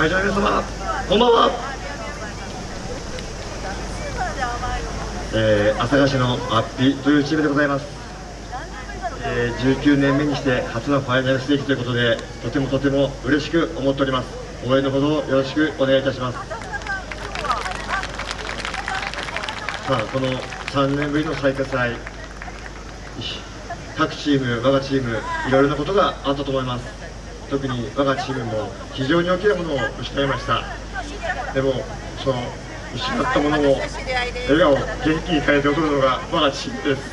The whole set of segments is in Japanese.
会場の皆様こんばんは、えー、朝霞市のアッピというチームでございます、えー、19年目にして初のファイナルステージということでとてもとても嬉しく思っております。応援のほどよろしくお願いいたします。さあこの3年ぶりの最下祭各チーム我がチームいろいろなことがあったと思います。特に我がチームも非常に大きなものを失いました。でもその失ったものを笑顔を元気に変えて送るのが我がチームです。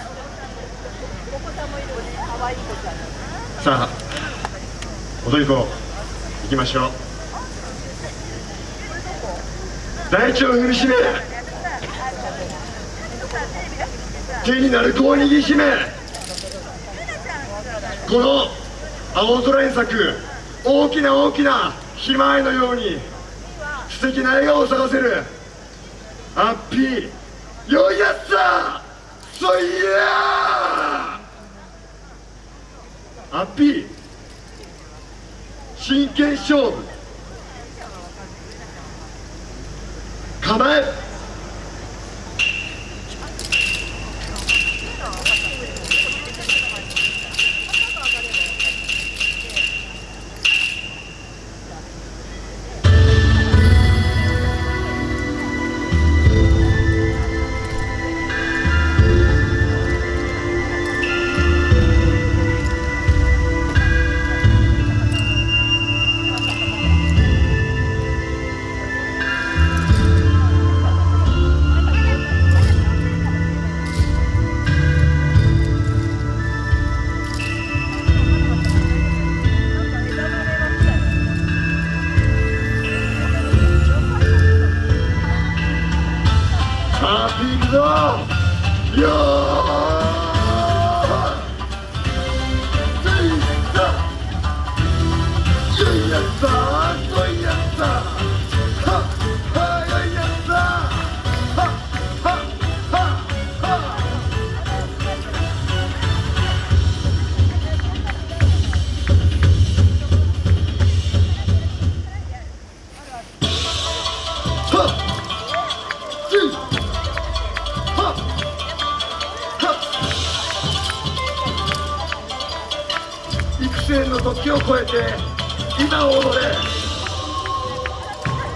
さあ踊り子行きましょう。大地を踏みしめ手になる子を握りしめ。この青空に咲く大きな大きなひまわりのように素敵な笑顔を咲かせる。ハッピー。よいやつだそいやハッピー。真剣勝負。 야! 時を超えて今を踊れ。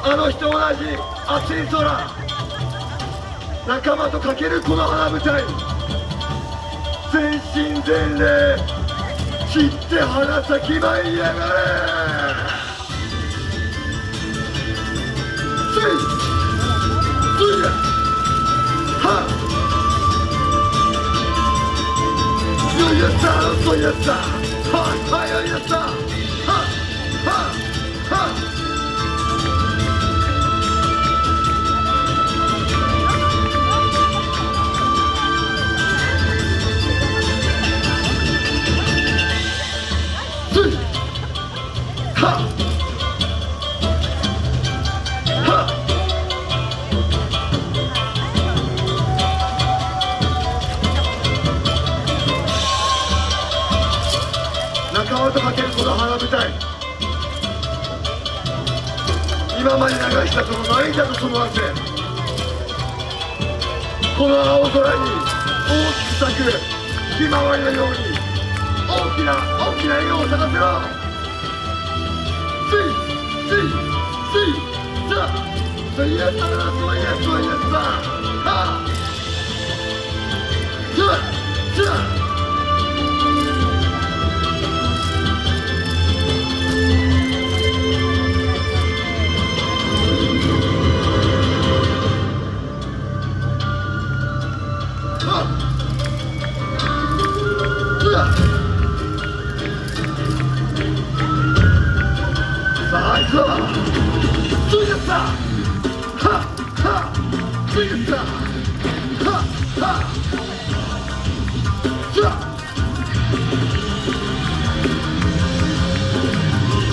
あの日と同じ熱い空。仲間とかけるこの花舞台。全身全霊。散って花咲き舞いやがれ。ついついやはっ。そうやったそうとかけるこの花舞台今まで流したその涙とその汗。この青空に大きく咲くひまわりのように大きな大きな笑顔を咲かせろ。ついついついさあそういうやつだそういうやつそういうやつだはあ。 자이거2입니다하하2입니다하하2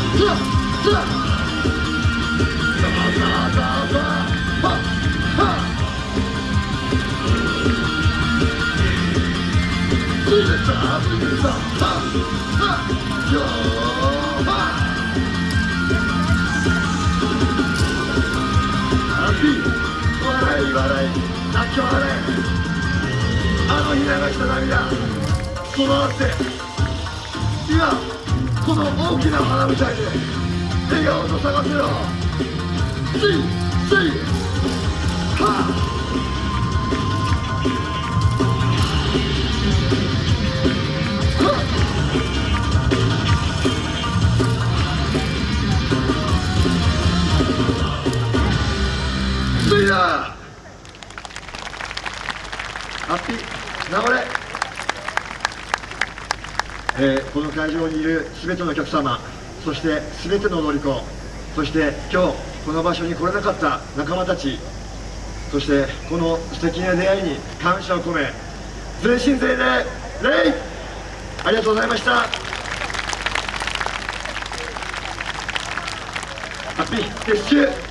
2 2 2 2笑い笑い泣き笑いあの日流した涙この汗今この大きな花みたで笑顔と探せよハッピー。流れえーこの会場にいる全てのお客様そして全ての乗り子そして今日この場所に来れなかった仲間たちそしてこの素敵な出会いに感謝を込め全身全霊礼ありがとうございました。ハッピー。撤収